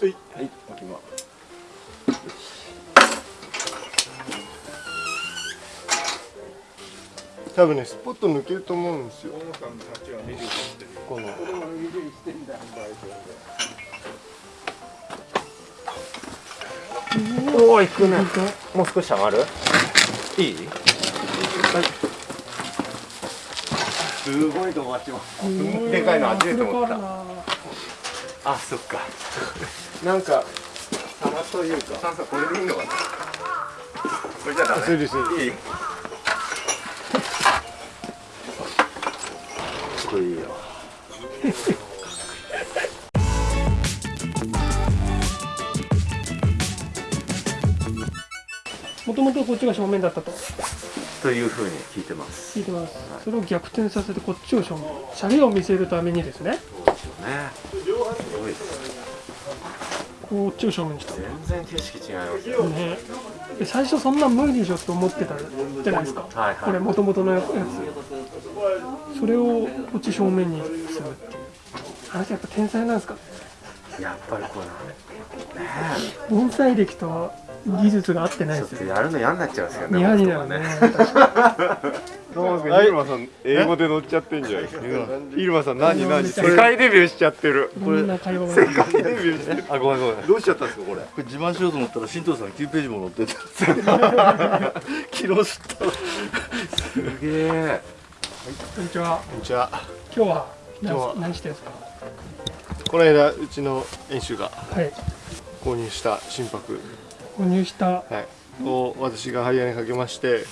はい。はい置きます。多分ねスポット抜けると思うんですよ。この。おお行くね。もう少し上がる？いい？すごいと思ちます。でかいの初めて思った。あそっかなんか皿というか。さんさこれでいいのかな？これじゃダメ？それですいい？これいいよ。もともとこっちが正面だったと。というふうに聞いてます。聞いてます、それを逆転させてこっちを正面。シャレを見せるためにですね。ね。すごいですこっちを正面にした。全然景色違いますよ。ね。で最初そんな無理でしょって思ってたじゃないですか、はいはい。これもともとのやつ。それをこっち正面にするっていう。あの人やっぱ天才なんですかやっぱりこれね。盆栽歴と技術が合ってないですよとやるの嫌になっちゃうんですよね嫌になるね。イルマさん英語で乗っちゃってんじゃない？ですかイルマさん何何？世界デビューしちゃってる。こんな会話が世界デビューしてる。あごめんごめん。どうしちゃったんですかこれ？これ自慢しようと思ったら新藤さん9ページも載ってた。昨日知ったすげえ。こんにちは。こんにちは。今日は今日は何何してるんですか？この間うちの演習がはい。購入した心拍、購入したははい、を私が針金かけまして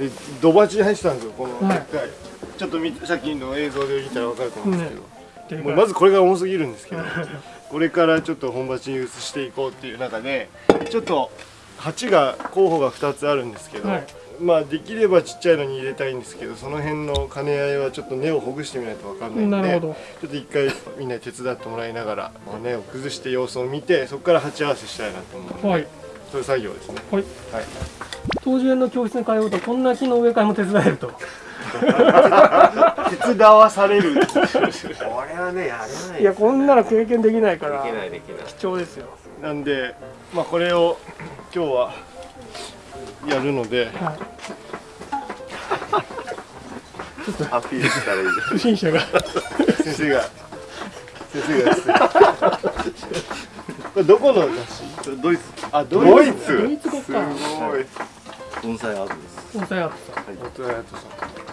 い。でドバチに入ってたんですよこのはい。でっかい、ちょっと見さっきの映像で見たら分かると思うんですけど、っていうかもうまずこれが重すぎるんですけど これからちょっと本鉢に移していこうっていう中でちょっと鉢が候補が2つあるんですけど、はい。まあできればちっちゃいのに入れたいんですけどその辺の兼ね合いはちょっと根をほぐしてみないと分かんないのでちょっと一回みんなに手伝ってもらいながら、まあ、根を崩して様子を見てそこから鉢合わせしたいなと思うので、はいそういう作業ですね。はい。はい。当時園の教室に通うとこんな木の植え替えも手伝えると。手伝わされる。これはねやれない。いやこんなの経験できないからできないできない。貴重ですよ。なんで、まあ、これを今日はやるのではい。アピールしたらいい。不審者が。先生が先生がですね。これどこの雑誌？ドイツあドドイイツ。ドイツ。語かすごい。盆栽アートです。盆栽アートさん。本当だやとさ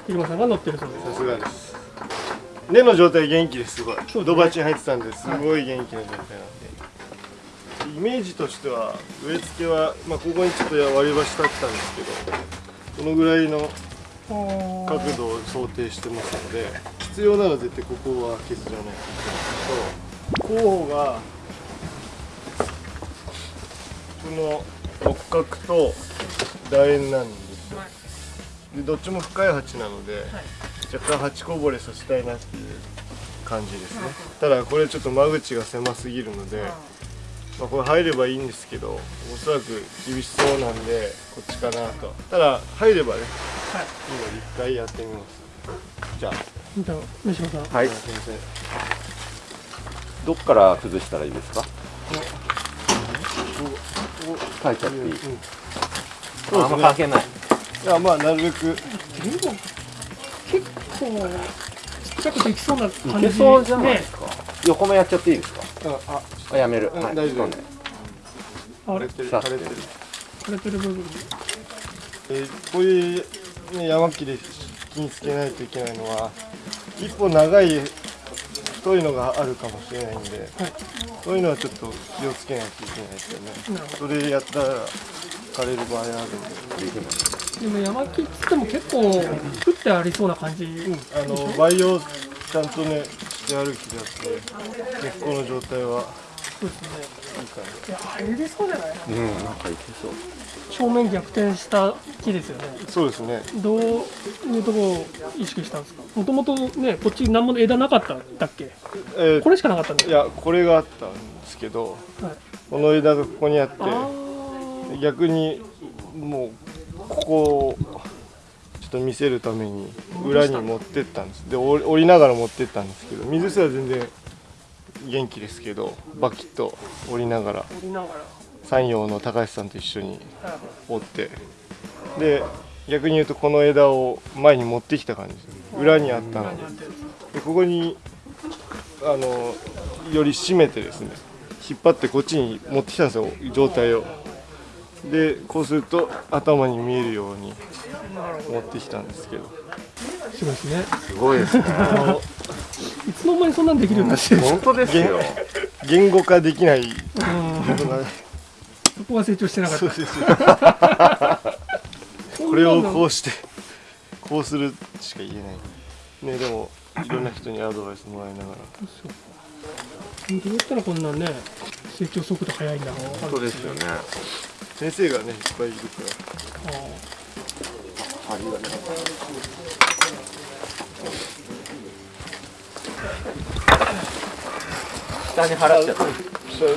入間さんが乗ってるそうですさすがです。根の状態元気ですすごい。ドバチに入ってたんです。ごい元気な状態なんで。イメージとしては植え付けは、まあ、ここにちょっと割り箸立ってたんですけどこのぐらいの角度を想定してますので必要なら絶対ここは削らないといけないと候補がこの六角と楕円なんですよ。でどっちも深い鉢なので、若干鉢こぼれさせたいなっていう感じですね。ただこれちょっと間口が狭すぎるので、まあ、これ入ればいいんですけどおそらく厳しそうなんでこっちかなと。ただ入ればね、はい。いいので一回やってみます。じゃあ。じゃあ三島さん。はい。先生。どっから崩したらいいですか？書いちゃっていい、うんあんま関係ない。いやまあなるべく。でも結構ちっちゃくできそうな感じいけそうじゃないねで。すか、横もやっちゃっていいですか？ああ。あやめる、うんはい大丈夫。あれ？てる。さ枯れてる。枯れてる部分。えーこういう、ね、山木で気につけないといけないのは一本長い太いのがあるかもしれないんで、そういうのはちょっと気をつけないといけないですよね。それやったら枯れる場合あるんで。でも山木っつっても結構降ってありそうな感じ、あの培養ちゃんとねしてある木だって根っこの状態は。そうですねいや入りそうじゃない？うんなんかいけそう。正面逆転した木ですよね。なそうですね。どういうところを意識したんですか？もともとねこっち何も枝なかったんだっけ？えーこれしかなかったんだいやこれがあったんですけどはい、この枝がここにあってあ逆にもうここをちょっと見せるために裏に持ってったんです。で折折りながら持ってったんですけど水すら全然元気ですけどバキッと折りながら降りながら。山陽の高橋さんと一緒にはい折ってで逆に言うとこの枝を前に持ってきた感じ裏にあったの裏にあったやでここにあのより締めてですね引っ張ってこっちに持ってきたんですよ状態を。でこうすると頭に見えるように持ってきたんですけどつすごいですね。すごいですね。いつの間にそんなんできるようになって本当ですよ。言語化できない。うん。ことがそこは成長してなかった。そうですよ。これをこうしてこうするしか言えない。ねでもいろんな人にアドバイスもらいながら。どうやったらこんなね成長速度速いんだ。ろう本当ですよね。先生がねいっぱいいるから。あ針がね下に払っちゃったそう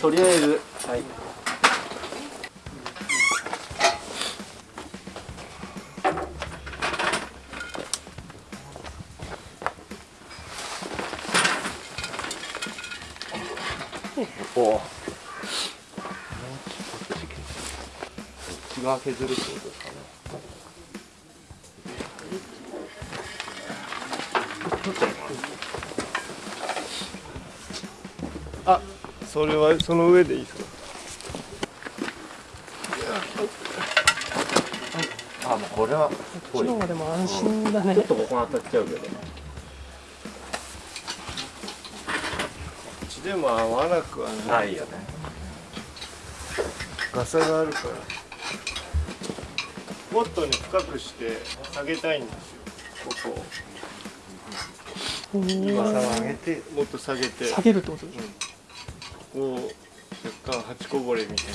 とりあえずはい。おお気が削るってことですかねあそれはその上でいいですか？あもうこれはこっちの方がでも安心だね。ちょっとここに当たっちゃうけど。こっちでも合わなくはない。ないよね。ガサがあるから。もっとね深くして下げたいんですよ。ここおをー。ガサを上げてもっと下げて。下げるってことですかこう若干八こぼれみたいな。あ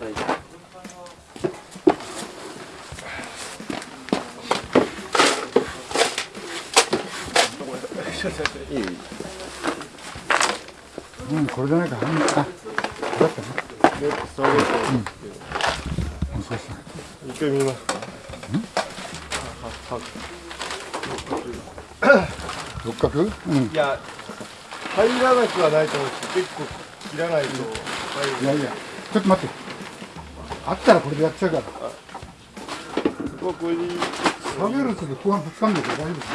大丈夫い。いうん、これじゃないか。うん、あ、だったね。で下げてうん、そう。一回見ますか？はは六角？うん。いや入らなくはないと思うんですけど結構切らないと入るいやいや、ちょっと待って。あったらこれでやっちゃうから。ここはこれでいい下げると後半ぶつかんで大丈夫です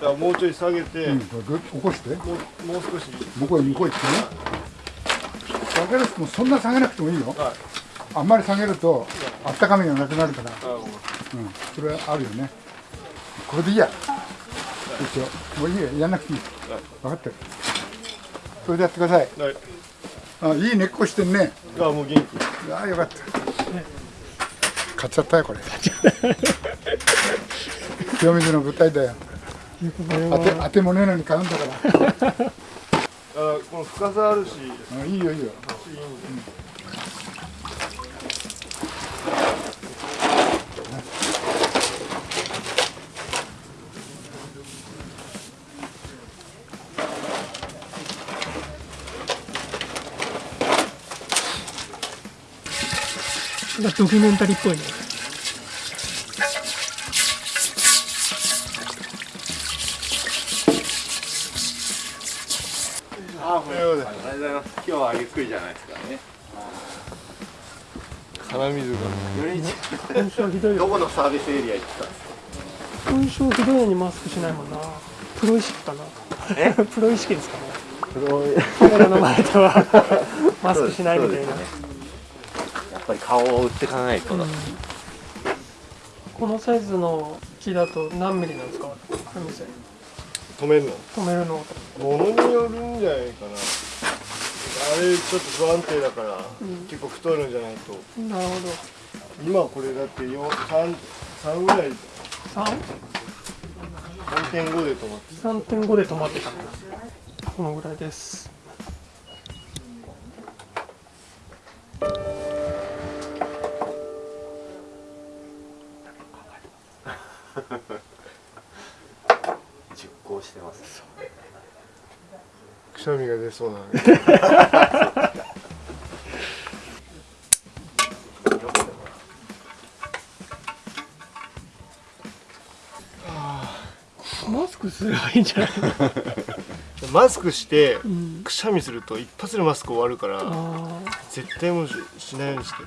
からもうちょい下げて、うん、ぐっと起こして。もうもう少し向こうへ向こうへ行ってね。下げるともそんな下げなくてもいいよ。はいあんまり下げると、あったかみがなくなるから。あうん、それはあるよね。これでいいや。一応、もういいや、やんなくていい。分かってる。それでやってください。はいあ、いい根っこしてんね。あもう元気ああよかった。買っちゃったよこれ。清水の舞台だよ。当て当てもねえのに買うんだから。あこの深さあるしあいいよいいよ。なんドキュメンタリーっぽいね。あという。ことでありがとうございます。今日はゆっくりじゃないですからね。鼻水が今週はひどいよどこのサー。ビスエリア行ってたん。ですか今週はひどいのにマスクしないもんな。プロ意識かな。え？プロ意識ですかね。カメラの前では。マスクしないみたいな、顔を売っていかないとだ、このサイズの木だと何ミリなんですか？海線止めるの？止めるの。ものによるんじゃないかな。あれちょっと不安定だから、結構太るんじゃないと。なるほど。今これだってよ 3, 3ぐらい。3? 3.5で止まって3.5で止まってたこのぐらいです 実行してます、くしゃみが出そうな。マスクすればいいんじゃない マスクしてくしゃみすると一発でマスク終わるから絶対もうしないようにして。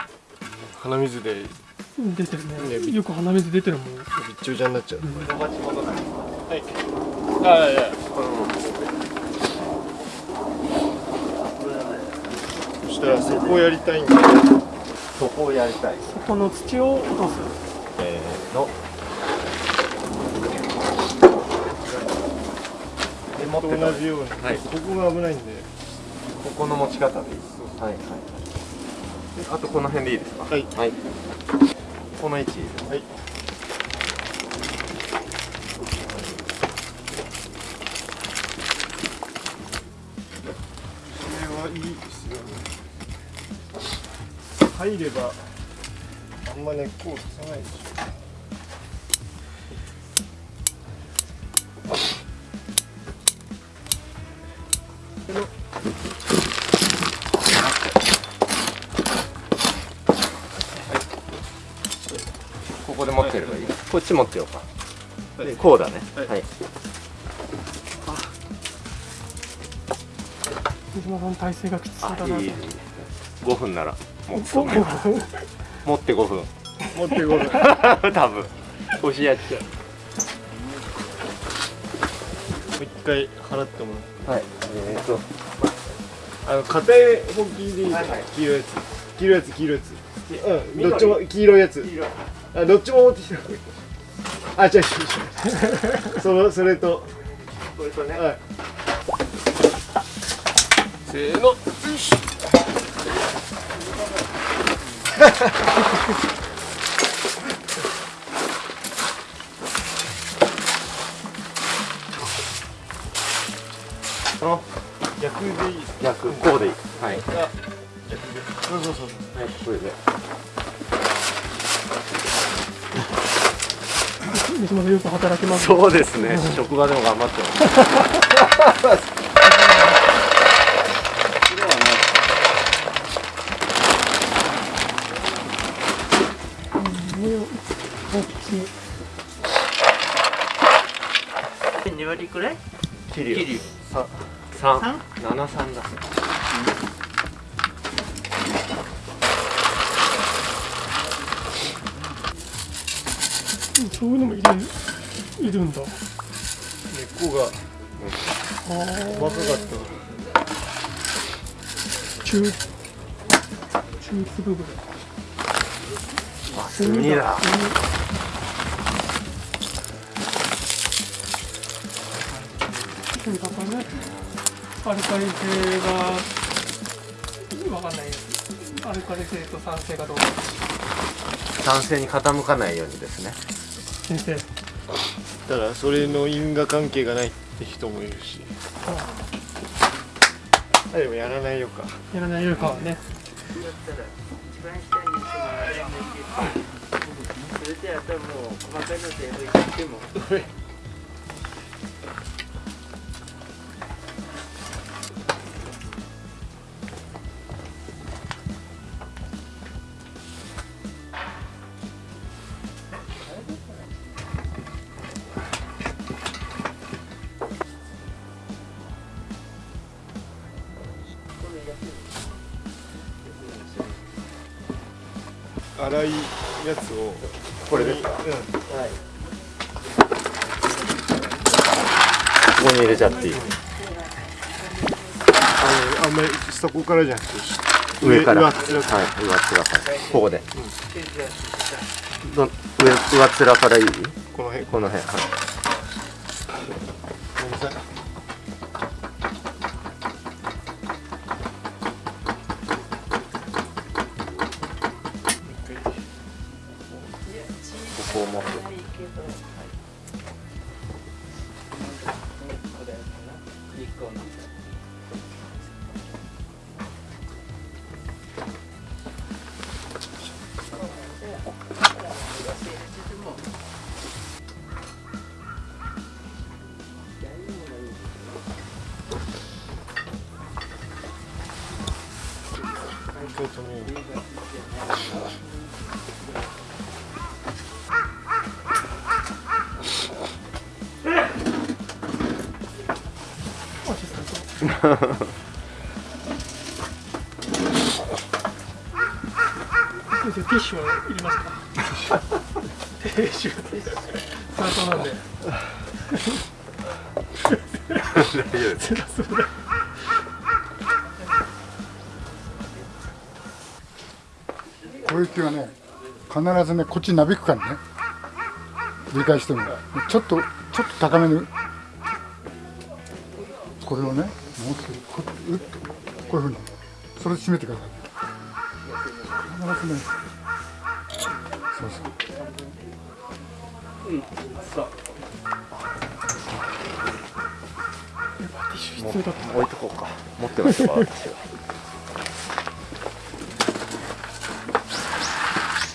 鼻水で出てるね。ねよく鼻水出てるもん。ちょびちゃになっちゃう、ロバチ戻ない。はい。あい。やそしたらそこをやりたいんでそこをやりたい。そこの土を落とす。せーの。とた同じように、はい。ここが危ないんで。ここの持ち方でいい。はいはいであとこの辺でいいですか？はい。はいこの位置。はい。これはいいですよね。入ればあんま根っこを刺さないでしょ。っち持ってようか。はい。でこうだね。はい。はい。水島さん体勢がきつそうだな。いあいい。いい5分なら。持つおお持って5分。持ってこない多分。腰やっちゃう。もう一回払ってもはい。えーと。らうあの硬い本気でいはいはい。黄色いやつ黄色いやつ。黄色いやつうんどっちも黄色いやつ。あどっちも持ってきたあ違う違う違う。そのそれと。これとね。はい。せーの。よいし。ょこの逆でいい。逆こうでいい。はい。はいあ逆で。そうそうそう。これで水島さんよく働きますそうですね。職場でも頑張ってます。ね。大きい。2割くらい？桐生桐さ三七三だそういうのもいる？いるんだ。根っこがあ細かかった。ー中中粒ぐらいあ炭だ。うんだからねアルカリ性がわかんない。アルカリ性と酸性がどうか。男性に傾かないようにですね先生。ただそれの因果関係がないって人もいるし。あでもやらないよか。やらないよりかはね。だったら一番下にそれであとはもう細かいの全部いっても 粗いやつをこれで？すかうん。ここに入れちゃっていい？あのあんまりそこからじゃなくて上から。上っはい面から。上っ面から。ここで。ど上上っ面からいい？この辺。この辺はいそうそう。ティッシュはいりますか？ティッシュ。なんで。大丈夫です。ういう木はね必ずねこっちになびくからね。繰り返しても。ちょっとちょっと高めに。これをねもう少しこううっとこういうふうに。それで締めてください。必ずね。そうそう。ティッシュ必要だった。置いとこうか。持ってましたか私は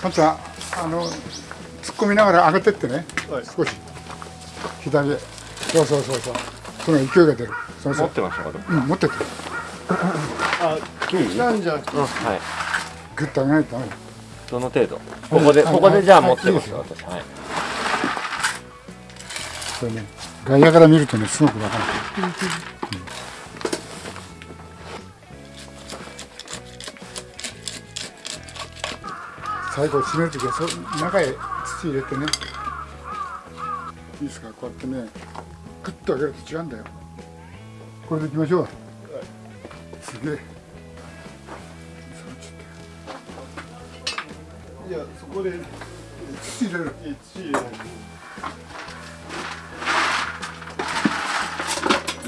あの突っ込みながら上げてってね、はい。少し。左へ。そうそうそうそう。その勢いが出る。そうそう。持ってましたか？うん持ってってあ来たんじゃなくてうんはい。グッと上げないとダメ。だどの程度？ここではいここでじゃあはい持ってますいい。私。はい。これね外野から見るとねすごくわかる最後締めるときはそ中へ土入れてね。いいですか？こうやってねグッと上げると違うんだよ。これでいきましょう、すげえ。いやそこで。土入れる。土入れない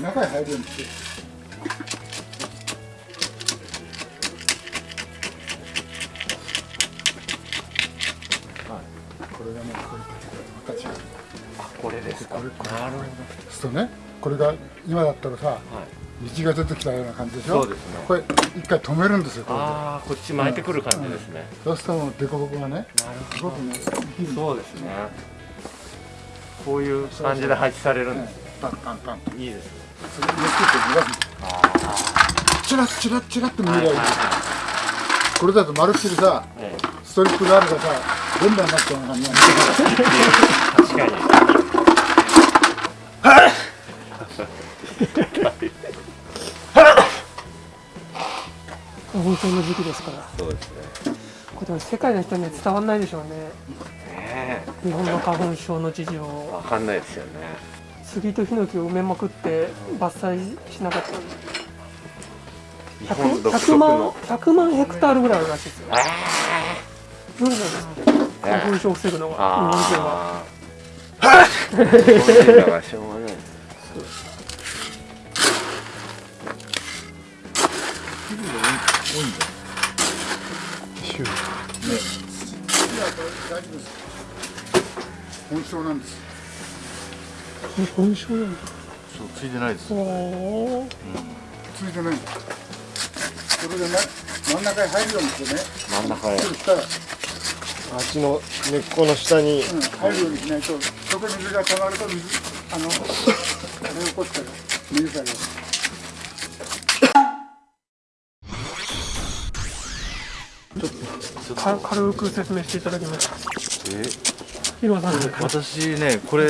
中へ入るようにしてれ。ですかなるほどするとね。これが今だったらさ、道が出てきたような感じでしょ？そうですね。これ一回止めるんですよこれで。ああこっち巻いてくる感じですね。そうするともう凸凹がね。すごくね。いいんだそうですね。こういう感じで配置されるんです。パンパンパン。といいですそれで熱ってチラッチラッチラッって見えりゃいいこれだとまるっきりさええ。ストリップがあるがさ連打になっちゃうような感じなん確かに花粉症の時期ですから。そうですね。これ世界の人には伝わんないでしょうね。ね日本の花粉症の事情えわかんないですよね杉とヒノキを埋めまくって伐採しなかった。んで日本 100, 独100万特の。100万ヘクタールぐらいあるらしいですよ。無理なんですって花粉症を防ぐのが日本人は 大丈夫です。本症なんです。花粉症なんだ。そうついてないです。おーついてない。それでね真ん中へ入るようにしてね。真ん中へ。そしたら、あっちの根っこの下に。うん、入るようにしないとそこに水が溜まると水あのあれ起こしたら水がか軽く説明していただきますえ？ヒロさん私ねこれ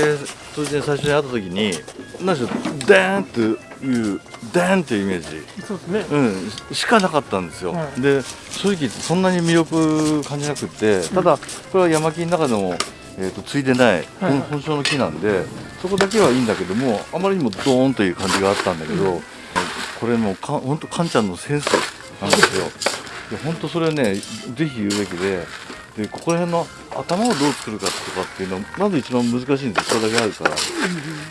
当然最初に会った時に何でしょうダーンというダーンっていうイメージ。そうですね。うん、しかなかったんですよ、はい。で正直そんなに魅力感じなくってただこれは山木の中でも、えー、とついでないはい。本本性の木なんでそこだけはいいんだけどもあまりにもドーンという感じがあったんだけど、これもうか本当カンちゃんのセンスなんですよ。で本当それねぜひ言うべきででここら辺の頭をどう作るかとかっていうのまず一番難しいんですよこれだけあるから。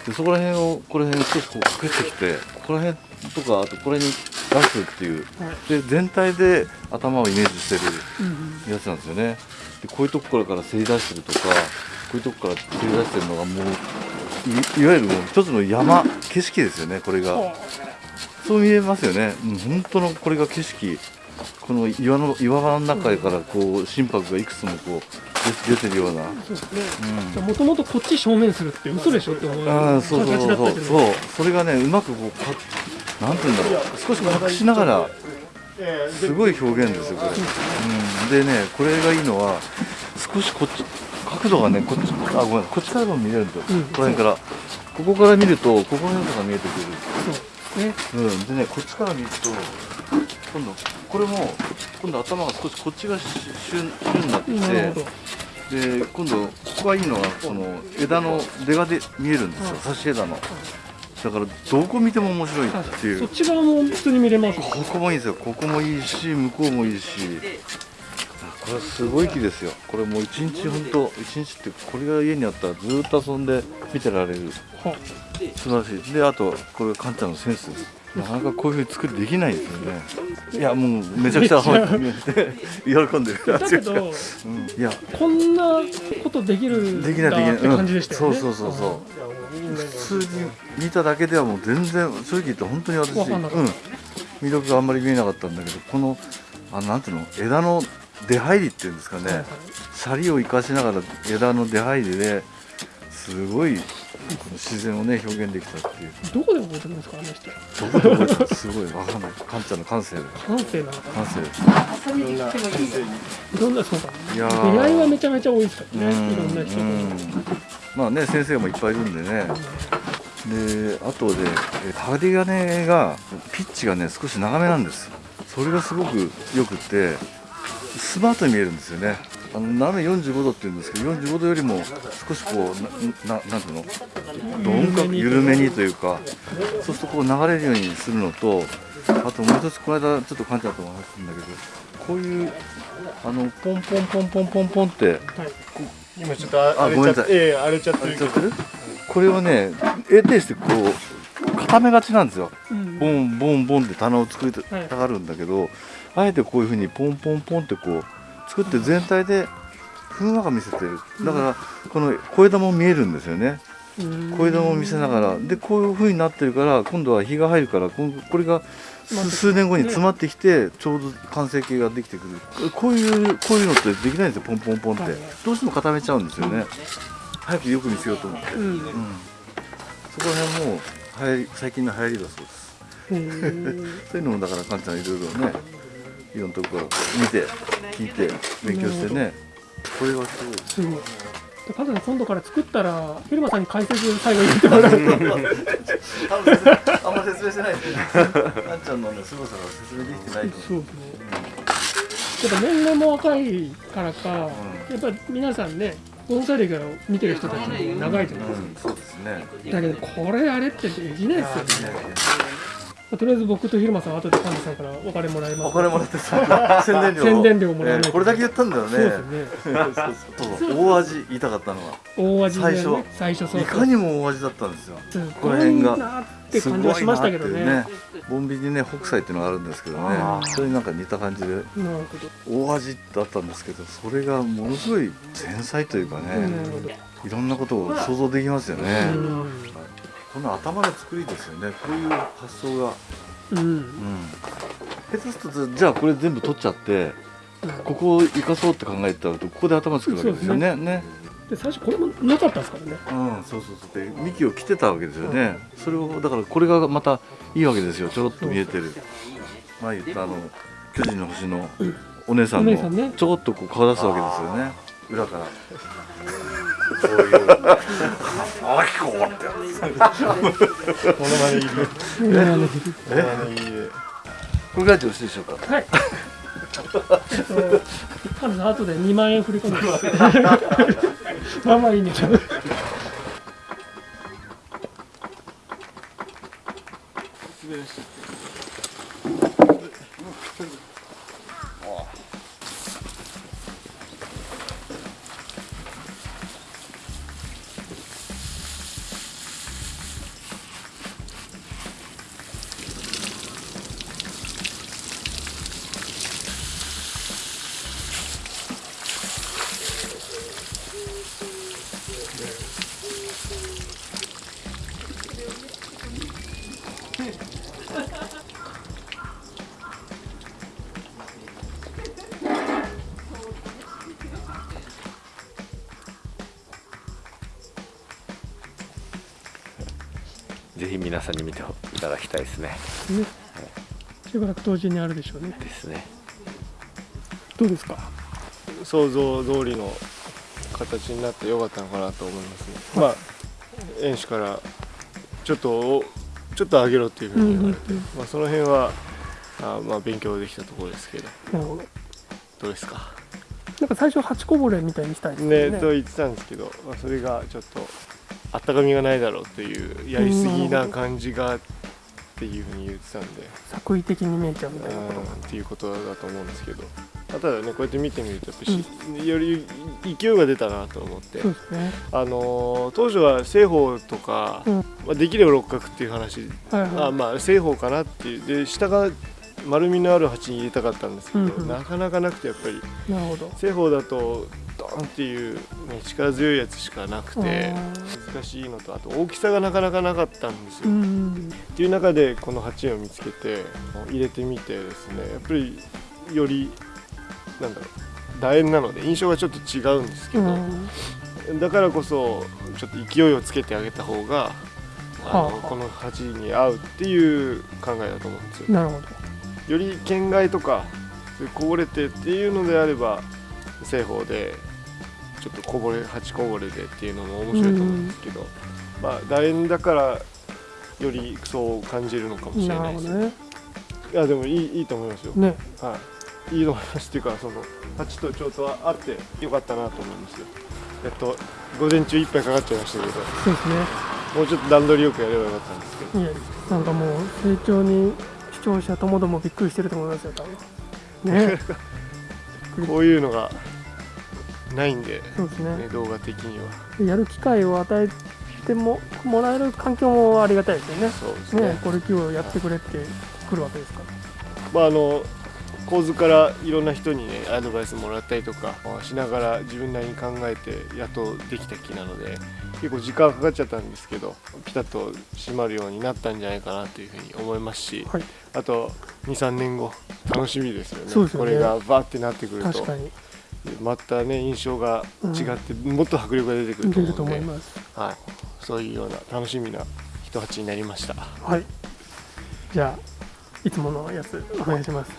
でそこら辺をこの辺少しこう隠してきてここら辺とかあとこれに出すっていう。で全体で頭をイメージしてるやつなんですよね。でこういうとこからからせり出してるとかこういうとこからせり出してるのがもういいわゆるもう一つの山景色ですよねこれが。そう見えますよね、うん、本当のこれが景色。この岩の岩場の中からこう心拍がいくつもこう出出てるような。もともとこっち正面するって嘘でしょって思うああそうそうそうそう。そう。それがねうまくこうかなんていうんだろう。少し隠しながらすごい表現ですよこれ、うん、でねこれがいいのは少しこっち角度がねこっちあごめんこっちからも見れるんですよ、ここら辺から。ここから見るとここら辺とか見えてくる。ね。うん、でねこっちから見ると今度これも今度頭が少しこっちが旬旬になってきてで今度ここがいいのはこの枝の出がで見えるんですよ。差し枝の。だからどこ見ても面白いっていう。そっち側も普通に見れます。ここもいいですよ。ここもいいし向こうもいいし。これすごい木ですよ。これもう一日本当一日ってこれが家にあったらずっと遊んで見てられる。は素晴らしい。であとこれカンちゃんのセンスです。なかなかこういうふうに作りできないですよね。いやもうめちゃくちゃ 喜んでる。だけどうん。いや。こんなことできるできないできない、って感じでしたよね、うん。そうそうそうそう。普通に見ただけではもう全然正直言って本当に私、うん、魅力があんまり見えなかったんだけどこのあのなんていうの？枝の出入りっていうんですかね、シャリを生かしながら枝の出入りですごい自然をね表現できたっていう。どこで覚えてるんですかあの人。どこで覚えたのすごいわかんない。カンちゃんの感性で感性なの。か感性遊びに行ってもいいいろんなそうかいやー。出会いはめちゃめちゃ多いですからねうん。いろんな人とうんまあね先生もいっぱいいるんでね。であとでえ針金がピッチがね少し長めなんです。それがすごくよくってスマートに見えるんですよねあの斜め45度って言うんですけど45度よりも少しこうなななんていうの？どんか緩めにというかそうするとこう流れるようにするのとあともう一つこの間ちょっとカンちゃんとも話したんだけどこういうあのポンポンポンポンポンポンって今ちょっとあれちゃってええ荒れちゃってるこれをね得てしてこう固めがちなんですよ。うん。ボンボンボンって棚を作りたはい。がるんだけど、あえてこういうふうにポンポンポンってこう作って全体でふんわか見せてる。だからこの小枝も見えるんですよね。うん。小枝も見せながら。でこういうふうになってるから今度は日が入るからこれが数数年後に詰まってきてちょうど完成形ができてくる。こういうこういうのってできないんですよポンポンポンって。はい。どうしても固めちゃうんですよね。早くよく見せようと思って。うん。うん、そこら辺も流行り最近の流行りだそうです。そういうのもだからかんちゃんいろいろねいろんなとこから見て聞いて勉強してね。これはすごいすごいでカズさん今度から作ったらフィルマさんに解説最後言ってもらう。とあんま説明してないですね。かんちゃんのね凄さが説明できてないとそうですね。やっぱ年齢も若いからか、やっぱり皆さんね盆栽歴を見てる人たちも長いじゃないですか、うん。そうですね。だけどこれあれってできないですよね、まあとりあえず僕と広間さんは後で神田さんからお金もらいます。お金もらってさ宣伝料宣伝料もらわないとえーこれだけ言ったんだよね。そうですね。そうそうそう。大味言いたかったのは大味で、ね、最初。最初そういかにも大味だったんですよ。すこの辺が。なって感じはしましたけどね。すごいなっていうボンビにね北斎っていうのがあるんですけどね。それになんか似た感じで。大味だったんですけどそれがものすごい繊細というかね、いろんなことを想像できますよね、うんこの頭の作りですよね。こういう発想が、うん。うん、下手するとじゃあこれ全部取っちゃってここを生かそうって考えたらここで頭作るわけですよね。ね。で最初これもなかったですからね。うん、そうそうそう。で幹を切ってたわけですよね、それをだからこれがまたいいわけですよ。ちょろっと見えてる。前言ったあの巨人の星のお姉さんもちょこっとこう顔出すわけですよね。裏からこういう。あきこって。モノマネいる。うんなるほどモノマネいる。これぐらいでよろしいでしょうか？はい。えっと、カズさん後で2万円振り込んでます。まあまあいいんですよ。ぜひ皆さんに見ていただきたいですね。ね。しばらく当時にあるでしょうね。ですね。どうですか？想像通りの形になってよかったのかなと思いますね。まあ園主からちょっとちょっと上げろっていうふうに言われて、うんうんまあ、その辺はあまあ勉強できたところですけど。なるほど。どうですか？なんか最初八こぼれみたいにしたいですね。よねと言ってたんですけど、まあ、それがちょっとあったかみがないだろうというやりすぎな感じがっていうふうに言ってたんで、作為的に見えちゃうみたいな。ことうん。っていうことだと思うんですけど、まあただねこうやって見てみるとやっぱし、より勢いが出たなと思って。ね。あのー当初は正方とか、うん。まあ、できれば六角っていう話、はいはい。あまあ正方かなっていう。で下が丸みのある鉢に入れたかったんですけど、うんうん。なかなかなくてやっぱり。なるほど。正方だとドーンっていう、ね、力強いやつしかなくてあ難しいのとあと大きさがなかなかなかったんですよ。うん。っていう中でこの鉢を見つけて入れてみてですねやっぱりよりなんだろう楕円なので印象がちょっと違うんですけうど、ん。だからこそちょっと勢いをつけてあげた方があの、この鉢に合うっていう考えだと思うんですよ。なるほど。より県外とかこぼれてっていうのであれば正方でちょっとこぼれ鉢こぼれでっていうのも面白いと思うんですけど、まあ楕円だからよりそう感じるのかもしれなないです。ね。いやでもいいいいと思いますよ。ね。はい。いいと思いますっていうかその鉢とちょうどあってよかったなと思いますよ。えっと午前中いっぱいかかっちゃいましたけど、そうですね。もうちょっと段取りよくやればよかったんですけど。いやなんかもう成長に視聴者ともどもびっくりしてると思いますよ多分。ね。こういうのがないんで、そうですね。ね、動画的には。やる機会を与えてももらえる環境もありがたいですよね。そうですね。ねこれ今日やってくれって来るわけですから。まああの構図からいろんな人にねアドバイスもらったりとかしながら自分なりに考えてやっとできた木なので結構時間かかっちゃったんですけどピタッと締まるようになったんじゃないかなというふうに思いますし、はい。あと23年後楽しみですよね。ね。これがバーってなってくると。確かにまたね印象が違って、もっと迫力が出てくると思うので、思いますはい、そういうような楽しみな一鉢になりました。はい。じゃあいつものやつお願いします。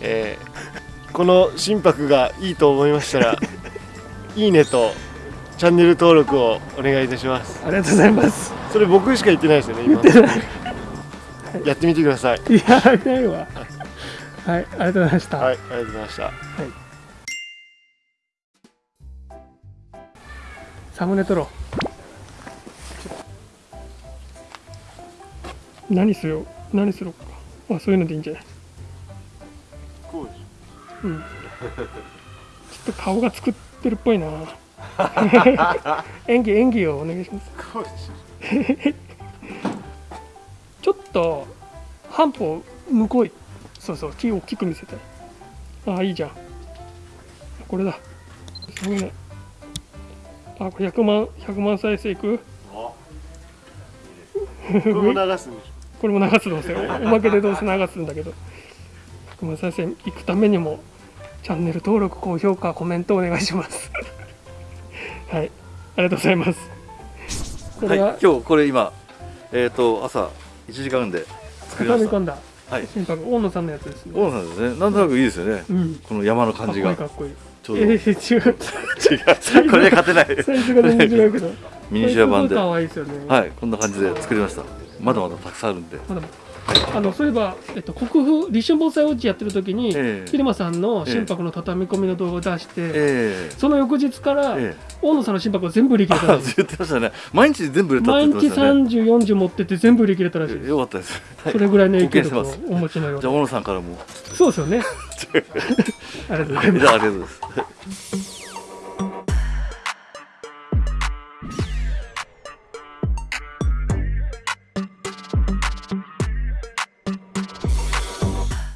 えーこの心拍がいいと思いましたら いいねとチャンネル登録をお願いいたします。ありがとうございます。それ僕しか言ってないですよね今。やってみてください。いやないわ。はいありがとうございました、はいありがとうございましたサムネ撮ろう。何すよ何するか。あそういうのでいいんじゃない？こうでしうん。ちょっと顔が作ってるっぽいな。演技演技をお願いします。ょこうでしちょっと半歩向こう。いそうそう。木を大きく見せたいあいいじゃん。これだ。すごいねあこれ100万100万再生いく？ょ これも流すんでしこれも流すどうせおおまけでどうせ流すんだけど。100万再生いくためにもチャンネル登録高評価コメントお願いします。はい。ありがとうございます。こはいれは、今日これ今えっ、と朝1時間で作りました。畳み込んだ。はい。大野さんのやつですね。大野さんですね。なんとなくいいですよね。うん。この山の感じが。かっこいいかっちょうど、えー、違う。違う。これで勝てない。サイズが全然違うけど。ミニチュア版で。これすごい可愛いですよね。はいこんな感じで作りました。まだまだたくさんあるんで。まだあのそういえば、えっと、国府立春防災ウォッチやってる時に、ええ。桐間さんの心拍の畳み込みの動画を出して、えその翌日から、ええ。大野さんの心拍を全部売り切れたらあしい言ってましたね。毎日全部売れたって毎日言ってましたね。3040持ってって全部売り切れたらしいです。よかったです、はい。それぐらいの影響力をお持ちのようでじゃあ小野さんからも。そうですよね。ありがとうございます。ありがとうございます